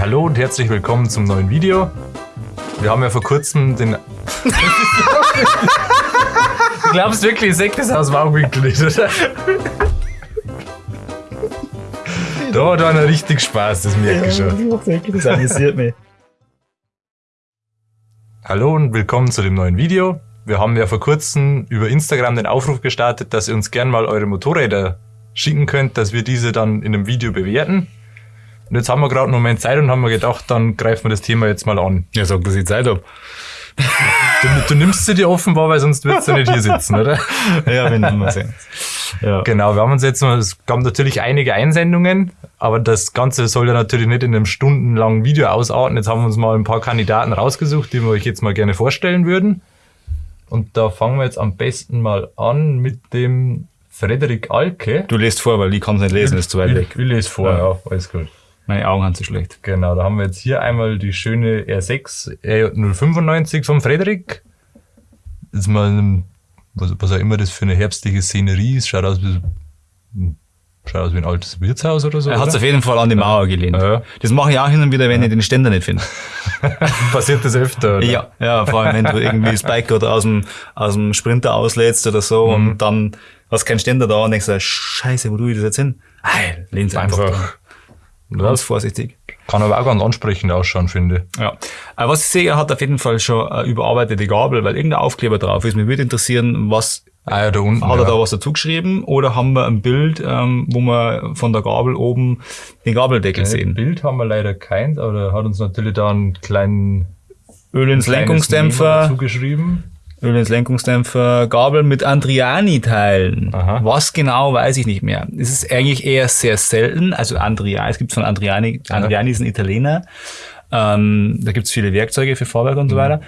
Hallo und herzlich willkommen zum neuen Video. Wir haben ja vor kurzem den. du glaubst wirklich, ich sehe das aus dem Augenwinkel nicht, oder? Da hat einer richtig Spaß, das merke ich schon. Das amüsiert mich. Hallo und willkommen zu dem neuen Video. Wir haben ja vor kurzem über Instagram den Aufruf gestartet, dass ihr uns gern mal eure Motorräder schicken könnt, dass wir diese dann in einem Video bewerten. Und jetzt haben wir gerade einen Moment Zeit und haben wir gedacht, dann greifen wir das Thema jetzt mal an. Ja, sag, dass ich Zeit hab. Du, du nimmst sie dir offenbar, weil sonst würdest du nicht hier sitzen, oder? Ja, wenn wir sehen. Ja. Genau, wir haben uns jetzt noch, es gab natürlich einige Einsendungen, aber das Ganze soll ja natürlich nicht in einem stundenlangen Video ausarten. Jetzt haben wir uns mal ein paar Kandidaten rausgesucht, die wir euch jetzt mal gerne vorstellen würden. Und da fangen wir jetzt am besten mal an mit dem Frederik Alke. Du lest vor, weil ich kann es nicht lesen, ist zu weit weg. Ich, ich lese vor, ja. ja, alles gut. Meine Augen haben zu schlecht. Genau, da haben wir jetzt hier einmal die schöne R6 R095 vom Frederik. Jetzt mal, was, was auch immer das für eine herbstliche Szenerie ist, schaut aus wie, schaut aus wie ein altes Wirtshaus oder so. Er hat es auf jeden Fall an die Mauer gelehnt. Ja. Das mache ich auch hin und wieder, wenn ich den Ständer nicht finde. Passiert das öfter? Oder? Ja, ja, vor allem wenn du irgendwie das Bike oder aus dem, aus dem Sprinter auslädst oder so mhm. und dann hast keinen Ständer da und denkst, scheiße, wo tue ich das jetzt hin? Hey, lehn's einfach. einfach Ganz vorsichtig. Kann aber auch ganz ansprechend ausschauen, finde ich. Ja. Was ich sehe, er hat auf jeden Fall schon eine überarbeitete Gabel, weil irgendein Aufkleber drauf ist. Mir würde interessieren, was ah, ja, da unten, hat er ja. da was dazu geschrieben oder haben wir ein Bild, ähm, wo wir von der Gabel oben den Gabeldeckel ja, sehen? Bild haben wir leider keins, aber er hat uns natürlich da einen kleinen Öl ins Lenkungsdämpfer zugeschrieben. Öl ins Lenkungsdämpfer, Gabel mit Andriani-Teilen. Was genau, weiß ich nicht mehr. Es ist eigentlich eher sehr selten. Also Andriani, es gibt von Andriani, Andriani ist ein Italiener. Ähm, da gibt es viele Werkzeuge für Fahrwerk und so mhm.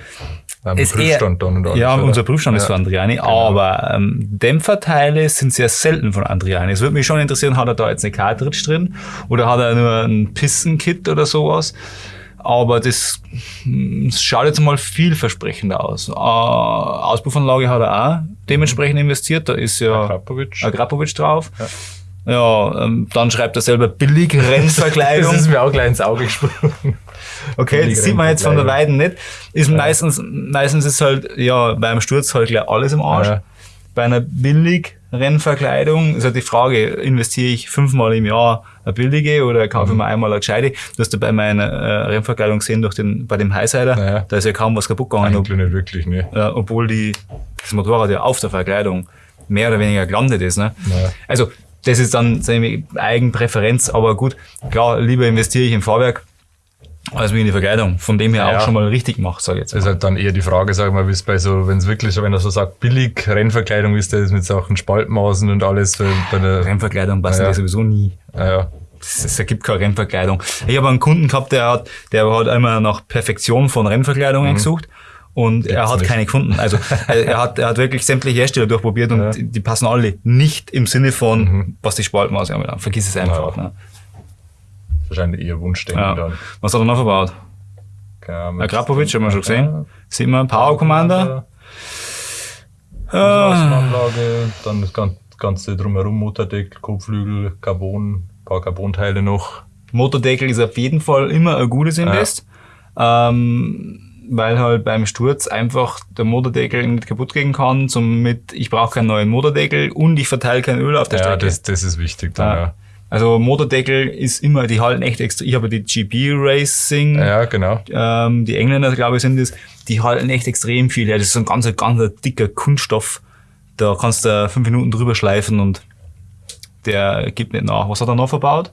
Weiter. Ja, Prüfstand dann und alles, ja, unser Prüfstand ja. ist von Andriani, genau. aber ähm, Dämpferteile sind sehr selten von Andriani. Es würde mich schon interessieren, hat er da jetzt eine Cartridge drin oder hat er nur ein Pissenkit oder sowas? aber das, das schaut jetzt mal vielversprechender aus. Äh, Auspuffanlage hat er auch dementsprechend investiert, da ist ja Agrapovic, Agrapovic drauf. Ja. Ja, ähm, dann schreibt er selber billig Rennverkleidung. das ist mir auch gleich ins Auge gesprungen. Okay, das sieht man jetzt von der Weiden nicht. Ist ja. meistens, meistens ist halt, ja, beim Sturz halt gleich alles im Arsch. Ja. Bei einer billig Rennverkleidung ist halt die Frage, investiere ich fünfmal im Jahr eine billige oder kaufe ich mir einmal eine gescheite? Du hast ja bei meiner äh, Rennverkleidung gesehen, durch den, bei dem Highsider, naja. da ist ja kaum was kaputt gegangen. Eigentlich nicht wirklich, ne. Äh, obwohl die, das Motorrad ja auf der Verkleidung mehr oder weniger gelandet ist. Ne? Naja. Also das ist dann seine Eigenpräferenz, aber gut, klar, lieber investiere ich im Fahrwerk, als wie in die Verkleidung. Von dem her ja, auch schon mal richtig macht, sage ich jetzt. Das ist halt dann eher die Frage, sag mal, wie es bei so, wenn es wirklich so, wenn er so sagt, billig Rennverkleidung ist, das mit Sachen Spaltmaßen und alles. Bei der Rennverkleidung passt ja. sowieso nie. Ja. Es ergibt keine Rennverkleidung. Ich habe einen Kunden gehabt, der hat, der hat einmal nach Perfektion von Rennverkleidungen mhm. gesucht und Gibt's er hat nicht. keine gefunden. Also er hat, er hat wirklich sämtliche Hersteller durchprobiert und ja. die, passen alle nicht im Sinne von, mhm. was die Spaltmaße anbelangt. Vergiss es einfach. Ja. Ne? Wahrscheinlich ihr Wunschdenken ja. dann. Was hat er noch verbaut? Genau, Akrapovic haben wir schon gesehen. Ja. Sieht man Power Commander. Anlage, dann das Ganze drumherum, Motordeckel, Kotflügel, Carbon, paar Carbonteile noch. Motordeckel ist auf jeden Fall immer ein gutes Invest. Ja. Ähm, weil halt beim Sturz einfach der Motordeckel nicht kaputt gehen kann, somit ich brauche keinen neuen Motordeckel und ich verteile kein Öl auf der ja, Strecke. Ja, das, das ist wichtig dann, ja. ja. Also Motordeckel ist immer, die halten echt extra. Ich habe die GB Racing. Ja, genau. Ähm, die Engländer, glaube ich, sind das. Die halten echt extrem viel. Ja, das ist so ein ganz, ganz dicker Kunststoff. Da kannst du fünf Minuten drüber schleifen und der gibt nicht nach. Was hat er noch verbaut?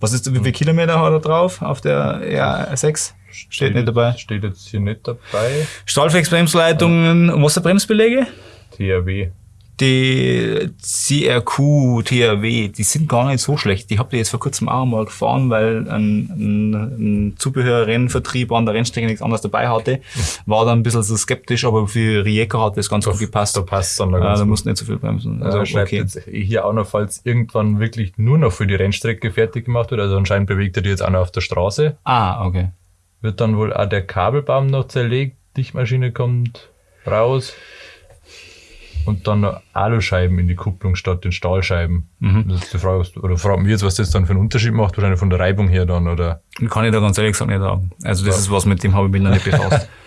Was ist, wie viele Kilometer hat er drauf auf der R6? Steht, steht nicht dabei. Steht jetzt hier nicht dabei. Stahlflex-Bremsleitungen, Wasserbremsbeläge? THW die CRQ, THW, die sind gar nicht so schlecht. Die habt ihr jetzt vor kurzem auch mal gefahren, weil ein, ein, ein Zubehörrennvertrieb an der Rennstrecke nichts anderes dabei hatte. War dann ein bisschen so skeptisch, aber für Rijeka hat das ganz gut gepasst. Da passt dann äh, Da musst nicht so viel bremsen. Also schreibt okay. jetzt hier auch noch, falls irgendwann wirklich nur noch für die Rennstrecke fertig gemacht wird. Also anscheinend bewegt er die jetzt auch noch auf der Straße. Ah, okay. Wird dann wohl auch der Kabelbaum noch zerlegt. Dichtmaschine kommt raus. Und dann noch Aluscheiben in die Kupplung statt den Stahlscheiben. Mhm. Das ist die Frage, oder fragt mich jetzt, was das dann für einen Unterschied macht, wahrscheinlich von der Reibung her dann, oder? Kann ich da ganz ehrlich gesagt nicht sagen. Also das ja. ist was, mit dem habe ich mich noch nicht befasst.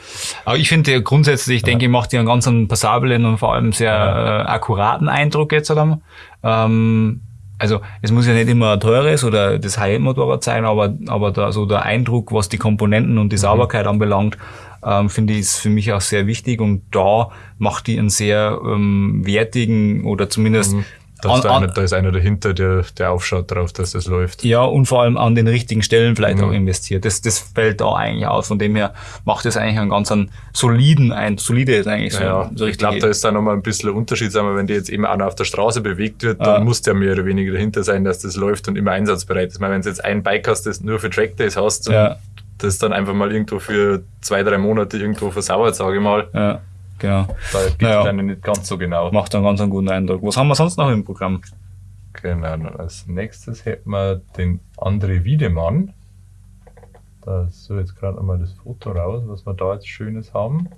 Aber ich finde grundsätzlich, ich denke, ich macht die einen ganz passablen und vor allem sehr äh, akkuraten Eindruck jetzt. Oder? Ähm, also es muss ja nicht immer ein teures oder das High-End-Motorrad sein, aber, aber da, so der Eindruck, was die Komponenten und die mhm. Sauberkeit mhm. anbelangt, ähm, finde ich, ist für mich auch sehr wichtig und da macht die einen sehr ähm, wertigen oder zumindest mhm. Da ist, an, einer, da ist einer dahinter, der, der aufschaut darauf, dass das läuft. Ja, und vor allem an den richtigen Stellen vielleicht mhm. auch investiert. Das, das fällt da eigentlich aus. Von dem her macht es eigentlich einen ganz einen soliden, ein solide ist eigentlich so. Ja, so ich glaube, da ist da nochmal ein bisschen ein Unterschied, sagen wir, wenn die jetzt eben noch auf der Straße bewegt wird, dann muss der mehr oder weniger dahinter sein, dass das läuft und immer einsatzbereit ist. Ich meine, wenn du jetzt ein Bike hast, das nur für Trackdays hast, ja. das dann einfach mal irgendwo für zwei, drei Monate irgendwo versauert, sage ich mal. Genau. Da gibt naja, es nicht ganz so genau. Macht einen ganz einen guten Eindruck. Was haben wir sonst noch im Programm? Genau, als nächstes hätten wir den André Wiedemann. Da ist so jetzt gerade einmal das Foto raus, was wir da jetzt Schönes haben.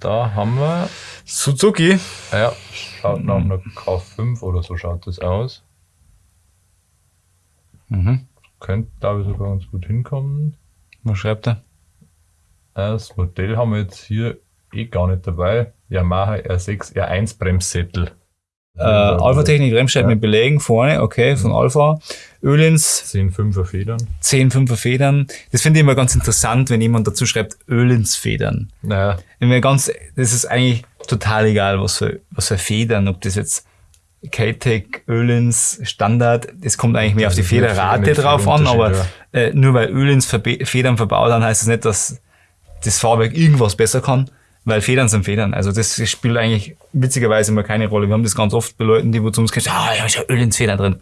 Da haben wir Suzuki. Ja, schaut nach einer K5 oder so schaut das aus. Mhm. Könnte, glaube ich, sogar ganz gut hinkommen. Was schreibt er? Das Modell haben wir jetzt hier eh gar nicht dabei. Yamaha R6 R1 Bremssättel. Äh, Alpha Technik Bremsscheiben ja. mit Belägen vorne, okay, von Alpha. Ölins. 10,5er Federn. 10,5er Federn. Das finde ich immer ganz interessant, wenn jemand dazu schreibt, Ölins Federn. Naja. Wenn ganz, das ist eigentlich total egal, was für, was für Federn, ob das jetzt K-Tech, Ölins, Standard, das kommt eigentlich mehr auf die Federrate drauf an, aber äh, nur weil Ölins Federn verbaut haben, heißt das nicht, dass das Fahrwerk irgendwas besser kann. Weil Federn sind Federn. Also das spielt eigentlich witzigerweise immer keine Rolle. Wir haben das ganz oft bei Leuten, die wo zu uns kommen, ah, ja, ist ja Öl ins Federn drin.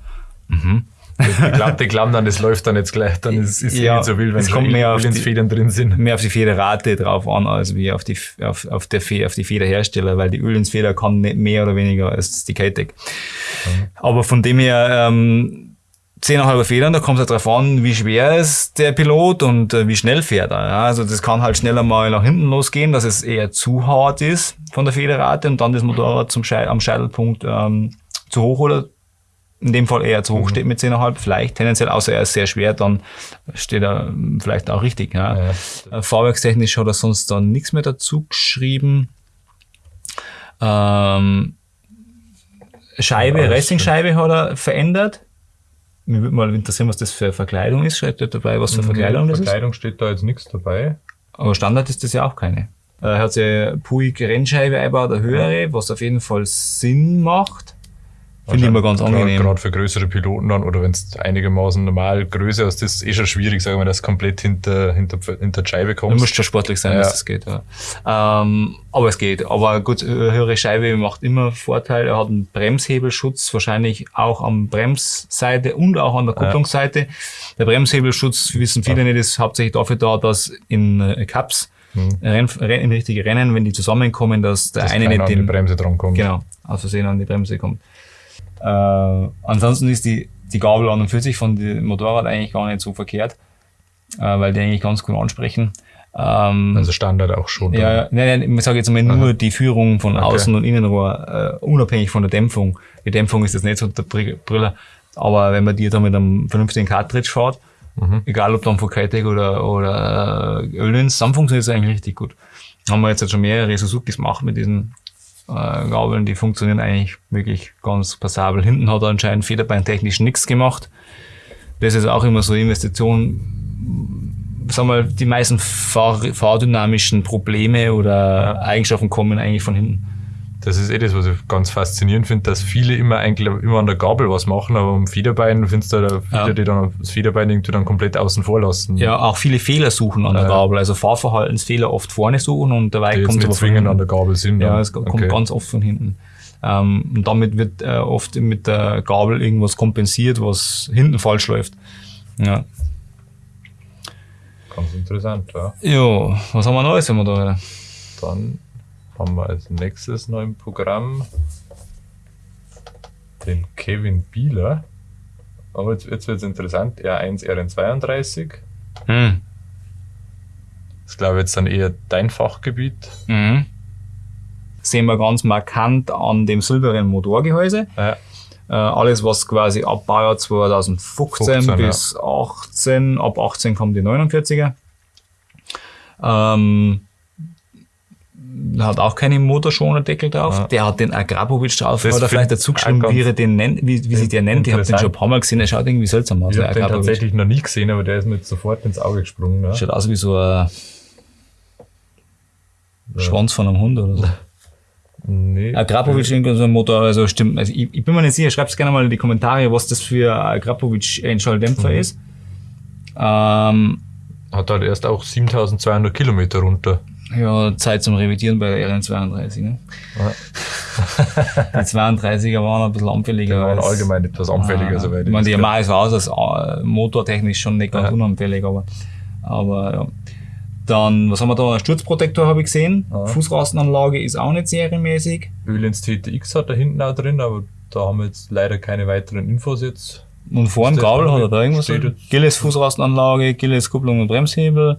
Mhm. Die glauben, die glauben dann, es läuft dann jetzt gleich, dann ist es ja, nicht so wild, wenn es kommt mehr auf die Federn drin sind. Mehr auf die Federrate drauf an, als wie auf die, auf, auf, der Fe auf die Federhersteller, weil die Öl ins Feder kann nicht mehr oder weniger als die K-Tech. Mhm. Aber von dem her, ähm, 10,5 Federn, da kommt es halt drauf an, wie schwer ist der Pilot und äh, wie schnell fährt er. Ja? Also das kann halt schneller mal nach hinten losgehen, dass es eher zu hart ist von der Federrate und dann das Motorrad zum Schei am Scheitelpunkt ähm, zu hoch oder in dem Fall eher zu hoch mhm. steht mit 10,5, vielleicht tendenziell, außer er ist sehr schwer, dann steht er ähm, vielleicht auch richtig. Ja. ja. Äh, fahrwerkstechnisch hat er sonst dann nichts mehr dazu geschrieben. Ähm, Scheibe, ja, Racing-Scheibe hat er verändert. Mir würde mal interessieren, was das für Verkleidung ist. Steht da dabei, was für mhm, Verkleidung das ist? Verkleidung steht da jetzt nichts dabei. Aber Standard ist das ja auch keine. Er hat ja Puig Rennscheibe eingebaut, eine höhere, was auf jeden Fall Sinn macht. Finde ich immer ganz angenehm. Gerade für größere Piloten dann, oder wenn es einigermaßen normal größer ist, das ist eh schon schwierig, sagen wir, dass komplett hinter, hinter, hinter die Scheibe kommt. Du musst schon sportlich sein, ja. dass das geht, ja. Ähm, aber es geht. Aber gut, höhere Scheibe macht immer Vorteil. Er hat einen Bremshebelschutz, wahrscheinlich auch am Bremsseite und auch an der Kupplungsseite. Ja. Der Bremshebelschutz, wissen viele ja. nicht, ist hauptsächlich dafür da, dass in äh, Cups, hm. Renn, in richtige Rennen, wenn die zusammenkommen, dass der dass eine nicht an die Bremse dran kommt. Genau, aus Versehen an die Bremse kommt. Äh, ansonsten ist die, die Gabel an und für sich von dem Motorrad eigentlich gar nicht so verkehrt, äh, weil die eigentlich ganz gut ansprechen. Ähm, also Standard auch schon. Ja, ja nein, nein, ich sage jetzt mal nur die Führung von okay. Außen- und Innenrohr, äh, unabhängig von der Dämpfung. Die Dämpfung ist jetzt nicht so der Brille, aber wenn man die dann mit einem vernünftigen Cartridge fährt, mhm. egal ob dann von Kitec oder, oder äh, Ölins, dann funktioniert es eigentlich richtig gut. Haben wir jetzt schon mehrere Suzukis gemacht mit diesen äh, Gabeln, die funktionieren eigentlich wirklich ganz passabel. Hinten hat er anscheinend federbeintechnisch nichts gemacht. Das ist auch immer so Investition. Sagen wir, die meisten fahr fahrdynamischen Probleme oder Eigenschaften kommen eigentlich von hinten. Das ist eh das, was ich ganz faszinierend finde, dass viele immer eigentlich immer an der Gabel was machen, aber am Federbein findest du da viele, ja. die dann das Federbein irgendwie dann komplett außen vor lassen. Ja, auch viele Fehler suchen an der Gabel, also Fahrverhaltensfehler oft vorne suchen und dabei die kommt es zwingend an der Gabel sind. Ja, es kommt okay. ganz oft von hinten. Ähm, und damit wird äh, oft mit der Gabel irgendwas kompensiert, was hinten falsch läuft. Ja. Ganz interessant, ja. Ja, was haben wir Neues, wenn wir da? Dann haben wir als nächstes noch im Programm den Kevin Bieler. Aber jetzt, jetzt wird es interessant, R1, RN32. Hm. Das ist, glaube ich, jetzt dann eher dein Fachgebiet. Mhm. sehen wir ganz markant an dem silbernen Motorgehäuse. Ja. Äh, alles, was quasi ab Baujahr 2015 15, bis ja. 18, ab 18 kommen die 49er. Ähm, hat auch keinen Motorschonerdeckel drauf. Ja. Der hat den Agrapovic drauf. Das hat er vielleicht dazu geschrieben, wie, er den nennt, wie, wie sich der nennt. Ich habe den schon ein paar Mal gesehen. Er schaut irgendwie seltsam aus. Ich habe den tatsächlich noch nie gesehen, aber der ist mir sofort ins Auge gesprungen. Ja. Schaut aus wie so ein ja. Schwanz von einem Hund oder so. Nee. Agrapovic irgendwie so ein Motor, also stimmt. Also ich, ich bin mir nicht sicher, schreibt gerne mal in die Kommentare, was das für Agrapovic Einschalldämpfer mhm. ist. Ähm, hat halt erst auch 7200 Kilometer runter. Ja, Zeit zum Revidieren bei der RN32. Ne? Die 32er waren ein bisschen anfälliger. Die waren allgemein etwas anfälliger. Ah, soweit ich meine, die Yamaha ist aus als motortechnisch schon nicht ganz ja. unanfällig, aber, aber ja. Dann, was haben wir da? Ein Sturzprotektor habe ich gesehen. Ja. Fußrastenanlage ist auch nicht serienmäßig. Öhlins TTX hat da hinten auch drin, aber da haben wir jetzt leider keine weiteren Infos jetzt. Und vorne Gabel hat er da irgendwas? Gilles Fußrastenanlage, Gilles Kupplung und Bremshebel.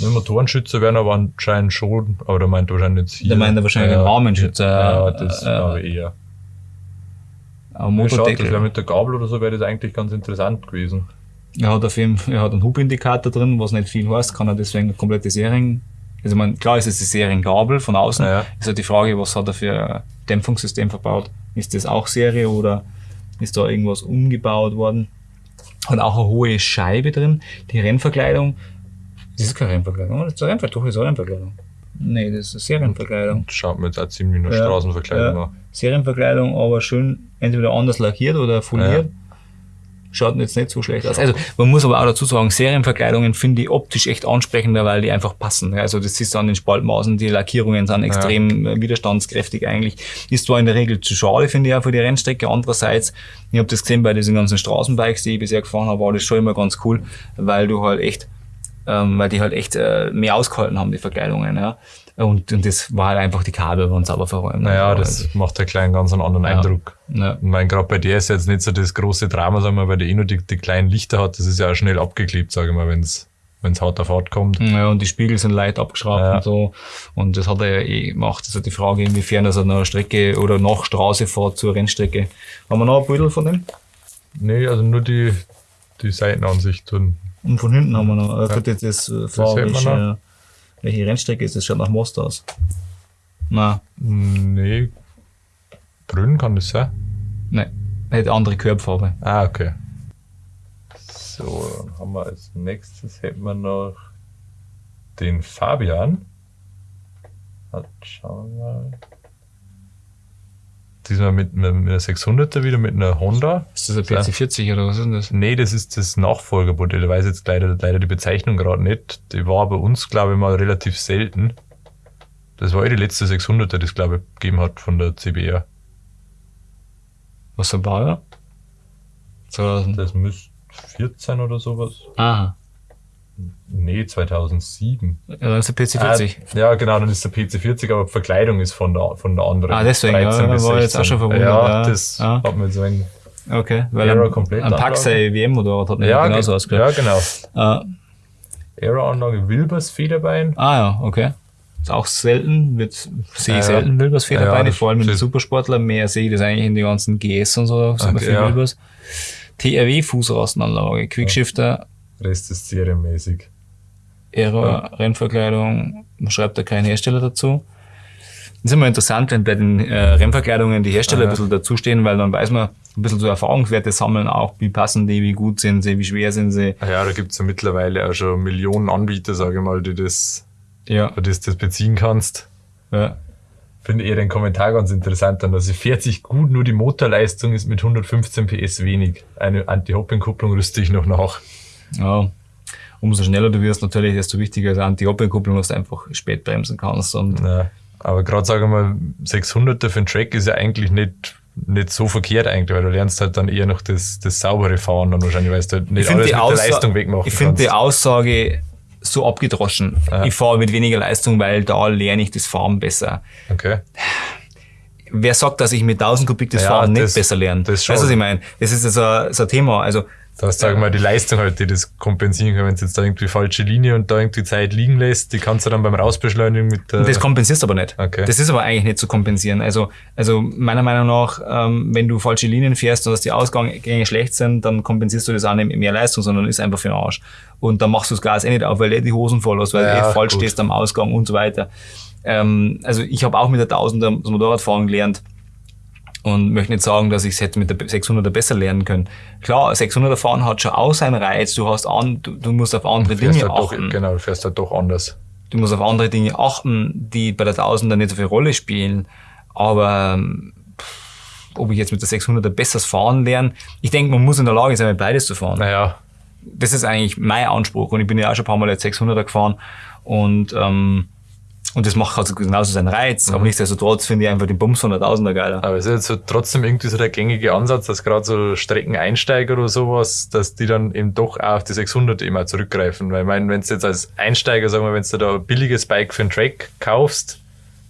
Motorenschützer werden aber anscheinend schon, aber der meint wahrscheinlich jetzt hier. Der meint wahrscheinlich ja, einen Rahmenschützer. Ja, das äh, aber eher. Aber Motordeckel. Ja, das wäre mit der Gabel oder so wäre das eigentlich ganz interessant gewesen. Er hat auf jeden Fall, er hat einen Hubindikator drin, was nicht viel heißt, kann er deswegen eine komplette Serien, also man, klar ist es die Seriengabel von außen, ja. ist halt die Frage, was hat er für ein Dämpfungssystem verbaut? Ist das auch Serie oder ist da irgendwas umgebaut worden? Hat auch eine hohe Scheibe drin. Die Rennverkleidung, das ist keine Rennverkleidung, das ist eine Rennverkleidung, doch, ist eine Rennverkleidung. Nee, das ist Serienverkleidung. Schaut mir jetzt auch ziemlich nur ja, Straßenverkleidung ja. an. Serienverkleidung, aber schön entweder anders lackiert oder foliert. Ja schaut jetzt nicht so schlecht aus. Also man muss aber auch dazu sagen, Serienverkleidungen finde ich optisch echt ansprechender, weil die einfach passen. Also das ist an den Spaltmaßen, die Lackierungen sind extrem ja. widerstandskräftig eigentlich. Ist zwar in der Regel zu schade, finde ich auch für die Rennstrecke. Andererseits, ich habe das gesehen bei diesen ganzen Straßenbikes, die ich bisher gefahren habe, war das schon immer ganz cool, weil du halt echt, ähm, weil die halt echt äh, mehr ausgehalten haben, die Verkleidungen. Ja. Und, und das war halt einfach die Kabel waren sauber verräumt. Naja, das also. macht ja kleinen ganz einen anderen ja. Eindruck. Ja. Ich meine, gerade bei dir ist jetzt nicht so das große Drama, sagen wir, weil der eh nur die, die kleinen Lichter hat, das ist ja auch schnell abgeklebt, sage ich mal, wenn es wenn es hart auf hart kommt. Ja, und die Spiegel sind leicht abgeschraubt ja. und so. Und das hat er ja eh gemacht. Das ist halt die Frage, inwiefern er eine Strecke oder nach Straße fährt zur Rennstrecke. Haben wir noch ein Bild von dem? Nee, also nur die, die Seitenansicht. Und, und von hinten haben wir noch. Er ja. jetzt das, das fahrische, welche Rennstrecke ist das? Schaut nach Most aus. Na. Nee. Grün kann das sein? Nein. Hätte andere Körbfarbe. Ah, okay. So, dann haben wir als nächstes hätten wir noch den Fabian. Schauen wir mal. Diesmal mit, mit, einer 600er wieder mit einer Honda. Ist das ein PC40 oder was ist denn das? Nee, das ist das Nachfolgermodell. Ich weiß jetzt leider, leider die Bezeichnung gerade nicht. Die war bei uns, glaube ich, mal relativ selten. Das war eh die letzte 600er, die es, glaube ich, gegeben hat von der CBR. Was ein Baujahr? 2000. Das müsste 14 oder sowas. Aha. Nee, 2007. Ja, dann ist der PC40. Ah, ja, genau, dann ist der PC40, aber Verkleidung ist von der, von der anderen. Ah, deswegen, ja, das war jetzt auch schon verwundert. Ja, ja. das ja. hat mir so ein Okay, weil ein, komplett ein Paxay WM-Motorrad hat mir ja, genauso ausgeschaut. Ja, genau. Uh, Aero-Anlage Wilbers Federbein. Ah ja, okay. Ist auch selten, wird, sehe ich selten Wilbers Federbeine, vor allem mit den Supersportler. Mehr sehe ich das eigentlich in den ganzen GS und so, okay, viel Wilbers. TRW Fußrastenanlage, Quickshifter. Rest ist serienmäßig. Aero, ja. Rennverkleidung, man schreibt da keinen Hersteller dazu. Das ist immer interessant, wenn bei den äh, Rennverkleidungen die Hersteller ja. ein bisschen dazustehen, weil dann weiß man ein bisschen so Erfahrungswerte sammeln auch, wie passen die, wie gut sind sie, wie schwer sind sie. Ja, da gibt's ja mittlerweile auch schon Millionen Anbieter, sage ich mal, die das, ja. die das, das beziehen kannst. Ja. Finde eher den Kommentar ganz interessant, dann, also fährt sich gut, nur die Motorleistung ist mit 115 PS wenig. Eine Anti-Hopping-Kupplung rüste ich noch nach. Ja, umso schneller du wirst natürlich, desto wichtiger ist Anti-Hopping-Kupplung, dass du einfach spät bremsen kannst. Und ja, aber gerade sagen wir mal, 600er für den Track ist ja eigentlich nicht nicht so verkehrt eigentlich, weil du lernst halt dann eher noch das, das saubere Fahren dann wahrscheinlich, weil du halt nicht alles mit der Leistung wegmachen Ich finde die Aussage so abgedroschen. Ja. Ich fahre mit weniger Leistung, weil da lerne ich das Fahren besser. Okay. Wer sagt, dass ich mit 1000 Kubik das ja, Fahren das, nicht besser lerne? Das weißt du, was ich meine? Das ist so, so ein Thema. Also Da hast du, sag mal, die Leistung halt, die das kompensieren kann. Wenn du jetzt da irgendwie falsche Linie und da irgendwie Zeit liegen lässt, die kannst du dann beim Rausbeschleunigen mit der. Das kompensierst du aber nicht. Okay. Das ist aber eigentlich nicht zu kompensieren. Also, also meiner Meinung nach, ähm, wenn du falsche Linien fährst und dass die Ausgänge schlecht sind, dann kompensierst du das auch nicht mit mehr Leistung, sondern ist einfach für den Arsch. Und dann machst du das Gas eh nicht auf, weil du eh die Hosen voll hast, weil ja, du eh falsch gut. stehst am Ausgang und so weiter. Ähm, also ich habe auch mit der 1000er das Motorradfahren gelernt und möchte nicht sagen, dass ich es hätte mit der 600er besser lernen können. Klar, 600er fahren hat schon auch seinen Reiz. Du hast an, du, du musst auf andere Dinge halt achten. Doch, genau, du fährst halt doch anders. Du musst auf andere Dinge achten, die bei der 1000er nicht so viel Rolle spielen. Aber ob ich jetzt mit der 600er besseres fahren lerne, ich denke, man muss in der Lage sein, mit beides zu fahren. Naja. Das ist eigentlich mein Anspruch und ich bin ja auch schon ein paar Mal jetzt 600er gefahren und ähm, und das macht also genauso seinen Reiz. Mhm. Aber nichtsdestotrotz finde ich einfach den Bums 100.000er geiler. Aber es ist jetzt so trotzdem irgendwie so der gängige Ansatz, dass gerade so Streckeneinsteiger oder sowas, dass die dann eben doch auch auf die 600 immer zurückgreifen. Weil ich meine, wenn du jetzt als Einsteiger, sagen wir, wenn du da ein billiges Bike für einen Track kaufst,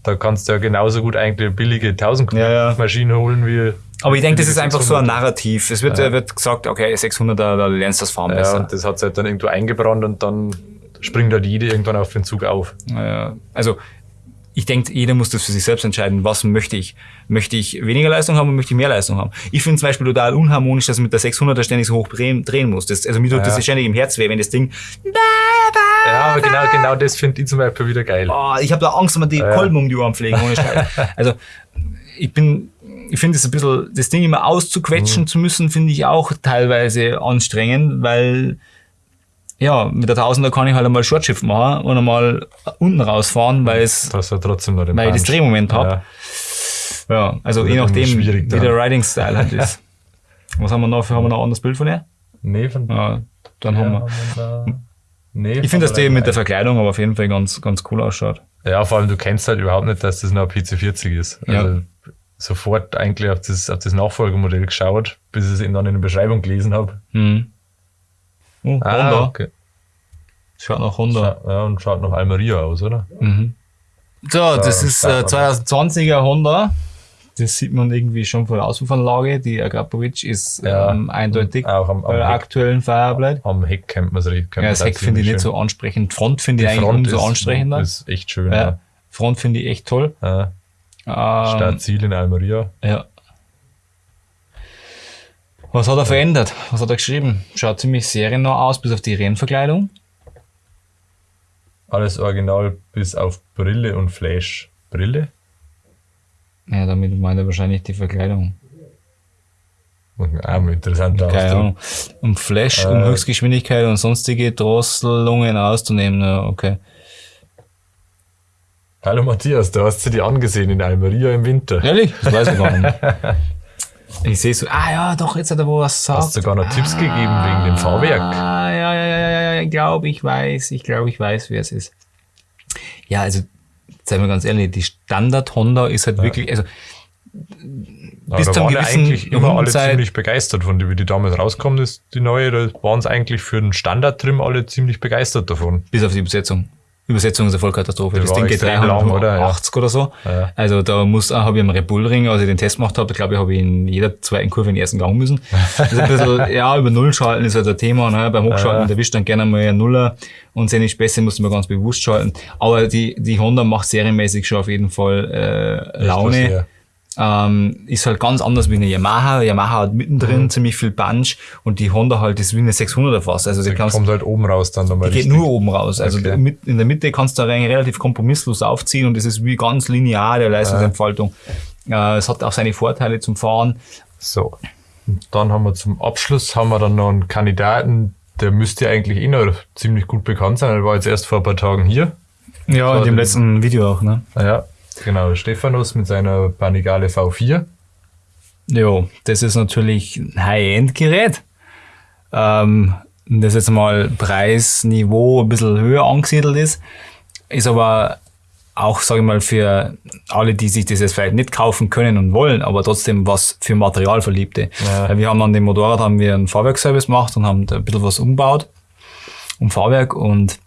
da kannst du ja genauso gut eigentlich eine billige 1000 ja, ja. Maschine holen wie aber ich denke, das ist einfach so ein Narrativ. Es wird, ja. wird gesagt, okay, 600er, da lernst du das Fahren besser. Ja, und das hat sich halt dann irgendwo eingebrannt und dann springt halt jeder irgendwann auf den Zug auf. Ja, also ich denke, jeder muss das für sich selbst entscheiden, was möchte ich. Möchte ich weniger Leistung haben oder möchte ich mehr Leistung haben? Ich finde zum Beispiel total unharmonisch, dass man mit der 600er ständig so hoch drehen, muss. Das, also mir tut ja. das ständig im Herz weh, wenn das Ding... Ja, aber genau, genau das finde ich zum Beispiel wieder geil. Oh, ich habe da Angst, wenn man die ja. Kolben um die Ohren pflegen. Ohne also ich bin ich finde es ein bisschen, das Ding immer auszuquetschen mhm. zu müssen, finde ich auch teilweise anstrengend, weil ja, mit der Tausender kann ich halt einmal Shortschiff machen und einmal unten rausfahren, weil es, das ja trotzdem noch den weil ich das Drehmoment habe. Ja. ja. also je nachdem, wie der Riding-Style halt ist. Was haben wir noch? Für, haben wir noch ein anderes Bild von ihr? Nee, von ja, dann haben wir. Haben nee, ich finde, dass die mit der Verkleidung aber auf jeden Fall ganz, ganz cool ausschaut. Ja, vor allem du kennst halt überhaupt nicht, dass das noch ein PC40 ist. Also ja. sofort eigentlich auf das, auf das Nachfolgemodell geschaut, bis ich es eben dann in der Beschreibung gelesen habe. Mhm. Oh, ah, Honda. Okay. Schaut nach Honda. Scha ja, und schaut nach Almeria aus, oder? Mhm. So, das ist äh, 2020er Honda. Das sieht man irgendwie schon von der Auspuffanlage. Die Agrapovic ist ja, ähm, eindeutig auch am, am Heck, aktuellen Fireblade. Am Heck kennt man es richtig. Ja, das Heck finde ich nicht so ansprechend. Front finde ich eigentlich Front umso ansprechender. ist echt schön. Ja. ja. Front finde ich echt toll. Ja. Ähm, Startziel in Almeria. Ja. Was hat er verändert? Was hat er geschrieben? Schaut ziemlich seriennah aus, bis auf die Rennverkleidung. Alles original, bis auf Brille und Flash. Brille? Ja, damit meint er wahrscheinlich die Verkleidung. Auch interessant Keine Um Flash, äh, um Höchstgeschwindigkeit und sonstige Drosselungen auszunehmen. Ja, okay. Hallo Matthias, du hast sie dir angesehen in Almeria im Winter. Ehrlich? Das weiß ich gar nicht. Ich sehe so, ah ja, doch, jetzt hat er wo was gesagt. Hast du sogar noch ah, Tipps gegeben wegen dem Fahrwerk? Ah, ja, ja, ja, ja, ich glaube, ich weiß, ich glaube, ich weiß, wer es ist. Ja, also, seien wir ganz ehrlich, die Standard Honda ist halt ja. wirklich, also, bis ja, zum gewissen eigentlich immer alle ziemlich begeistert von, wie die damals rauskommt, ist die neue, da waren es eigentlich für den Standard-Trim alle ziemlich begeistert davon. Bis auf die Übersetzung. Übersetzung ist eine Vollkatastrophe. Das, das Ding geht 380 oder, ja. oder so. Ja. Also da muss, habe ich am Red Bull Ring, als ich den Test gemacht habe, glaube ich, habe ich in jeder zweiten Kurve in den ersten Gang müssen. Also ein bisschen, ja, über Null schalten ist halt ein Thema. Ne? Beim Hochschalten ja. erwischt dann gerne mal ein Nuller und seine Späße muss man ganz bewusst schalten. Aber die, die Honda macht serienmäßig schon auf jeden Fall äh, Laune. Ähm, ist halt ganz anders wie eine Yamaha. Yamaha hat mittendrin mhm. ziemlich viel Punch und die Honda halt ist wie eine 600er fast. Also die kommt halt oben raus dann nochmal. Die richtig. geht nur oben raus. Also okay. in der Mitte kannst du relativ kompromisslos aufziehen und es ist wie ganz linear der Leistungsentfaltung. Ja. Äh, es hat auch seine Vorteile zum Fahren. So. Und dann haben wir zum Abschluss haben wir dann noch einen Kandidaten, der müsste eigentlich eh noch ziemlich gut bekannt sein. Er war jetzt erst vor ein paar Tagen hier. Ja, in dem letzten Video auch, ne? Ja, Genau, Stephanus mit seiner Panigale V4. Jo, das ist natürlich ein High-End-Gerät. Ähm, das jetzt mal Preisniveau ein bisschen höher angesiedelt ist, ist aber auch, sage ich mal, für alle, die sich das jetzt vielleicht nicht kaufen können und wollen, aber trotzdem was für Materialverliebte. Ja. Wir haben an dem Motorrad haben wir einen Fahrwerkservice gemacht und haben da ein bisschen was umgebaut um Fahrwerk und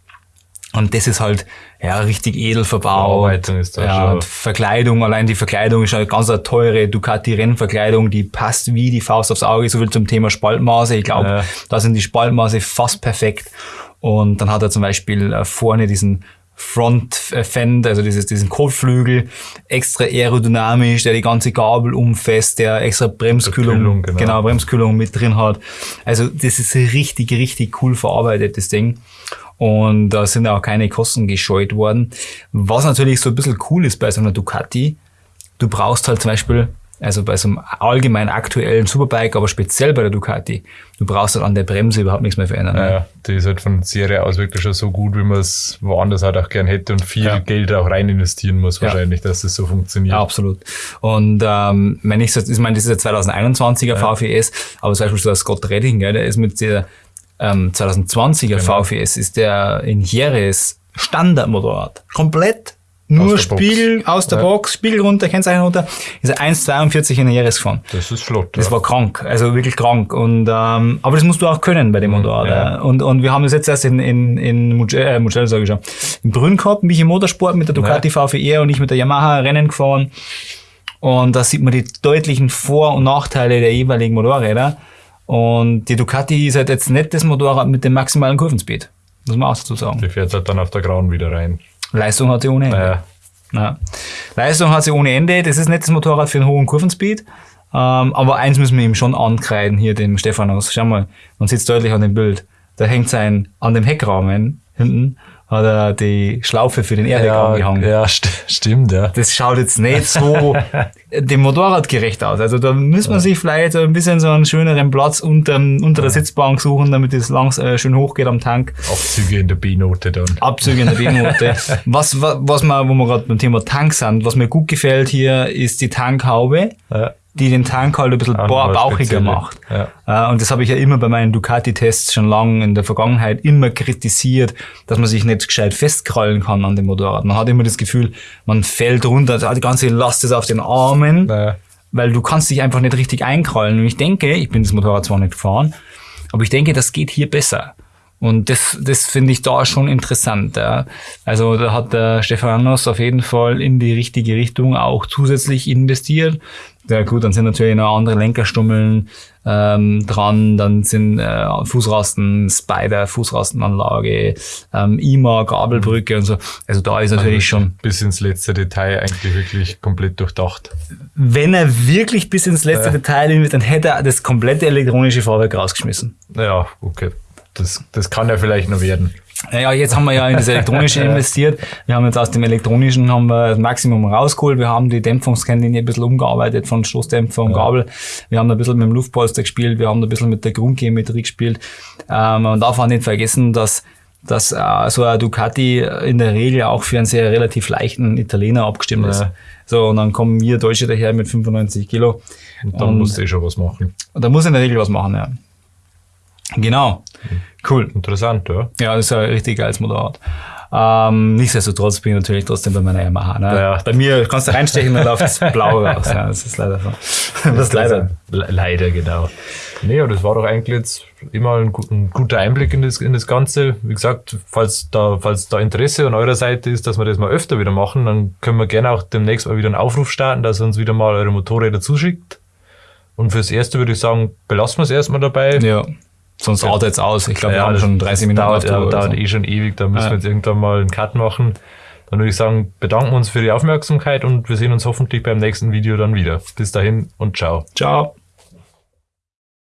Und das ist halt ja richtig edel verbaut. ja, schon. Verkleidung, allein die Verkleidung ist eine ganz eine teure Ducati-Rennverkleidung, die passt wie die Faust aufs Auge, so viel zum Thema Spaltmaße. Ich glaube, Ja. da sind die Spaltmaße fast perfekt. Und dann hat er zum Beispiel äh, vorne diesen Front Fend, also dieses, diesen Kotflügel, extra aerodynamisch, der die ganze Gabel umfasst, der extra Bremskühlung, Kühlung, genau. genau, Bremskühlung mit drin hat. Also das ist richtig, richtig cool verarbeitet, das Ding. Und da sind auch keine Kosten gescheut worden. Was natürlich so ein bisschen cool ist bei so einer Ducati, du brauchst halt zum Beispiel, also bei so einem allgemein aktuellen Superbike, aber speziell bei der Ducati, du brauchst halt an der Bremse überhaupt nichts mehr verändern. ne? Ja, die ist halt von Serie aus wirklich schon so gut, wie man es woanders halt auch gern hätte und viel Ja. Geld auch rein investieren muss, Ja. wahrscheinlich, dass das so funktioniert. Ja, absolut. Und ähm, wenn ich so, ich meine, das ist der 2021er VVS, aber zum Beispiel so der Scott Redding, gell, der ist mit der ähm, 2020er Genau. VVS, ist der in Jerez Standardmotorrad. Komplett nur Aus der Box. Spiegel aus der Ja. Box, Spiegel runter, Kennzeichen runter, ist er 1,42 in der Jerez gefahren. Das ist flott. Das ja. war krank, also wirklich krank. Und ähm, aber das musst du auch können bei dem Motorrad. Mhm, ja. ja. Und, und wir haben das jetzt erst in, in, in Mugello, äh, Mugello sage ich schon, in Brünn gehabt, mich im Motorsport mit der Ducati VVR und ich mit der Yamaha Rennen gefahren. Und da sieht man die deutlichen Vor- und Nachteile der jeweiligen Motorräder. Und die Ducati ist halt jetzt nicht das Motorrad mit dem maximalen Kurvenspeed. Muss man auch dazu sagen. Die fährt halt dann auf der Grauen wieder rein. Leistung hat sie ohne Ende. Naja, Ja. Leistung hat sie ohne Ende. Das ist nicht das Motorrad für einen hohen Kurvenspeed. Ähm, aber eins müssen wir ihm schon ankreiden, hier dem Stephanus. Schau mal, man sieht es deutlich an dem Bild. Da hängt sein, an dem Heckrahmen hinten, hat er die Schlaufe für den Airbag ja, angehangen. ja st stimmt, ja. Das schaut jetzt nicht so dem Motorrad gerecht aus. Also da muss man sich vielleicht ein bisschen so einen schöneren Platz unter, unter der Sitzbank suchen, damit es langs äh, schön hochgeht am Tank. Abzüge in der B-Note dann. Abzüge in der B-Note. was, was, was mir, wo wir gerade beim Thema Tank sind, was mir gut gefällt hier, ist die Tankhaube, Ja. Die den Tank halt ein bisschen ba- bauchiger macht. Ja. Äh, Und das habe ich ja immer bei meinen Ducati-Tests schon lange in der Vergangenheit immer kritisiert, dass man sich nicht gescheit festkrallen kann an dem Motorrad. Man hat immer das Gefühl, man fällt runter, also die ganze Last ist auf den Armen Naja. weil du kannst dich einfach nicht richtig einkrallen. Und ich denke, ich bin das Motorrad zwar nicht gefahren, aber ich denke, das geht hier besser. Und das, das finde ich da schon interessant. Ja. Also da hat der Stefanos auf jeden Fall in die richtige Richtung auch zusätzlich investiert. Ja gut, dann sind natürlich noch andere Lenkerstummeln ähm, dran, dann sind äh, Fußrasten, Spider, Fußrastenanlage, ähm, IMA, Gabelbrücke und so. Also da ist natürlich schon Bis ins letzte Detail eigentlich wirklich komplett durchdacht. wenn er wirklich bis ins letzte Detail hin will, dann hätte er das komplette elektronische Fahrwerk rausgeschmissen. Ja, okay. Das, das kann ja vielleicht noch werden. Naja, jetzt haben wir ja in das elektronische investiert. Wir haben jetzt aus dem elektronischen haben wir das Maximum rausgeholt. Wir haben die Dämpfungskennlinie ein bisschen umgearbeitet von Stoßdämpfer und Gabel. Wir haben ein bisschen mit dem Luftpolster gespielt. Wir haben ein bisschen mit der Grundgeometrie gespielt. Ähm, man darf auch nicht vergessen, dass dass äh, so ein Ducati in der Regel auch für einen sehr relativ leichten Italiener abgestimmt ist. Ja. So, und dann kommen wir Deutsche daher mit 95 Kilo. Und dann Und- musst du eh schon was machen. Und da muss in der Regel was machen, ja. Genau. Cool. Interessant, ja. Ja, das ist ein richtig geiles Motorrad. Ähm, nichtsdestotrotz bin ich natürlich trotzdem bei meiner Yamaha. Ne? Ja. Bei mir kannst du reinstechen, dann läuft es blau raus. Ja, das ist leider so. Das ist leider. Le leider, genau. Nee, aber das war doch eigentlich jetzt immer ein, ein guter Einblick in das, in das Ganze. Wie gesagt, falls da, falls da Interesse an eurer Seite ist, dass wir das mal öfter wieder machen, dann können wir gerne auch demnächst mal wieder einen Aufruf starten, dass ihr uns wieder mal eure Motorräder zuschickt. Und fürs Erste würde ich sagen, belassen wir es erstmal dabei. Ja. Sonst artet es aus. Ich glaube, wir Ja, haben das schon 30 Minuten dauert, ja, dauert so. eh schon ewig, da müssen Ja. wir jetzt irgendwann mal einen Cut machen. Dann würde ich sagen, bedanken wir uns für die Aufmerksamkeit und wir sehen uns hoffentlich beim nächsten Video dann wieder. Bis dahin und ciao. Ciao.